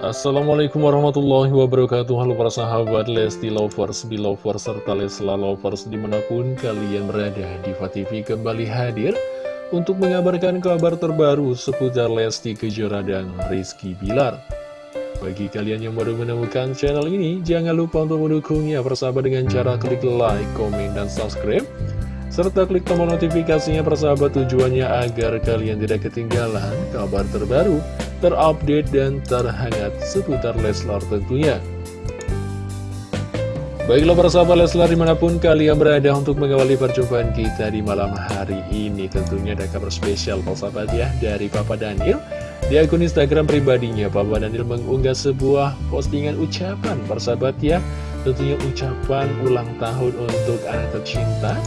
Assalamualaikum warahmatullahi wabarakatuh. Halo para sahabat Lesti Lovers, Belovers, serta Lesla Lovers di mana pun kalian berada Diva TV kembali hadir untuk mengabarkan kabar terbaru seputar Lesti Kejora dan Rizky Bilar. Bagi kalian yang baru menemukan channel ini, jangan lupa untuk mendukungnya bersama dengan cara klik like, komen, dan subscribe serta klik tombol notifikasinya persahabat tujuannya agar kalian tidak ketinggalan kabar terbaru, terupdate, dan terhangat seputar Leslar tentunya. Baiklah persahabat Leslar di mana pun kalian berada untuk mengawali perjumpaan kita di malam hari ini Tentunya ada kabar spesial persahabat ya dari Papa Daniel. Di akun Instagram pribadinya Papa Daniel mengunggah sebuah postingan ucapan persahabat ya. Tentunya ucapan ulang tahun untuk anak tercinta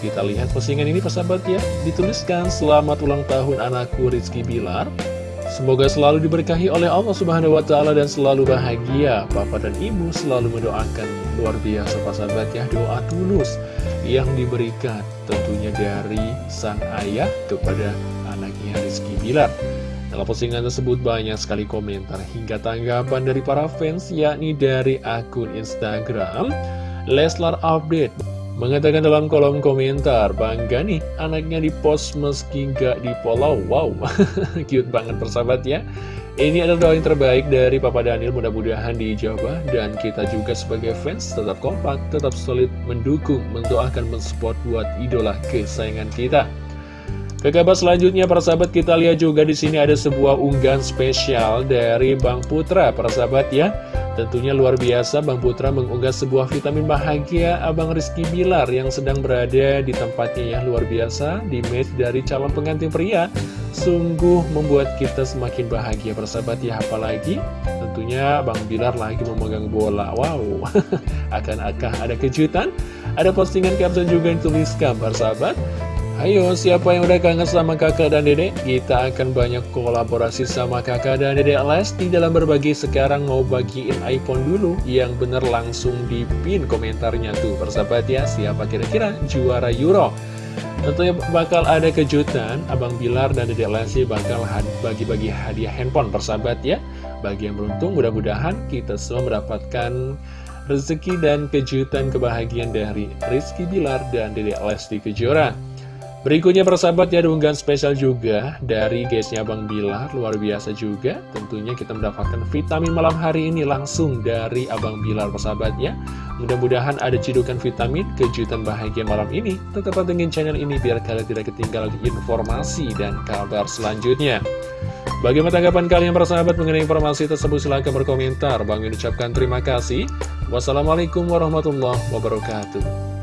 kita lihat postingan ini persahabat ya. Dituliskan selamat ulang tahun anakku Rizky Bilar. Semoga selalu diberkahi oleh Allah Subhanahu Wa Taala dan selalu bahagia. Papa dan Ibu selalu mendoakan. Luar biasa persahabat ya. Doa tulus yang diberikan tentunya dari sang ayah kepada anaknya Rizky Bilar. Dalam postingan tersebut banyak sekali komentar hingga tanggapan dari para fans yakni dari akun Instagram Leslar Update Mengatakan dalam kolom komentar, bangga nih anaknya di post meski gak di follow. Wow, cute banget persahabat ya. Ini adalah doa yang terbaik dari Papa Daniel, mudah-mudahan dijawab. Dan kita juga sebagai fans tetap kompak, tetap solid mendukung, mendoakan, mensupport buat idola kesayangan kita. Ke kabar selanjutnya, para sahabat, kita lihat juga di sini ada sebuah unggahan spesial dari Bang Putra, para sahabat ya. Tentunya luar biasa Bang Putra mengunggah sebuah vitamin bahagia Abang Rizky Bilar yang sedang berada di tempatnya yang luar biasa di match dari calon pengantin pria. Sungguh membuat kita semakin bahagia persahabat ya. Apalagi tentunya Bang Bilar lagi memegang bola. Wow akan-akan ada kejutan? Ada postingan caption juga yang tuliskan persahabat Ayo, siapa yang udah kangen sama kakak dan dedek? Kita akan banyak kolaborasi sama kakak dan dedek Lesti dalam berbagi sekarang mau bagiin iPhone dulu Yang bener langsung di pin komentarnya tuh Persahabat ya, siapa kira-kira juara Euro? Tentunya bakal ada kejutan, Abang Bilar dan Dedek Lesti bakal bagi-bagi hadiah handphone persahabat ya Bagi yang beruntung mudah-mudahan kita semua mendapatkan rezeki dan kejutan kebahagiaan dari Rizky Bilar dan Dedek Lesti Kejora Berikutnya persahabat ya spesial juga dari guysnya Bang Bilar. Luar biasa juga. Tentunya kita mendapatkan vitamin malam hari ini langsung dari Abang Bilar persahabat ya. Mudah-mudahan ada cidukan vitamin kejutan bahagia malam ini. Tetap pantengin channel ini biar kalian tidak ketinggalan informasi dan kabar selanjutnya. Bagaimana tanggapan kalian persahabat mengenai informasi tersebut? Silahkan berkomentar. Bang ucapkan terima kasih. Wassalamualaikum warahmatullahi wabarakatuh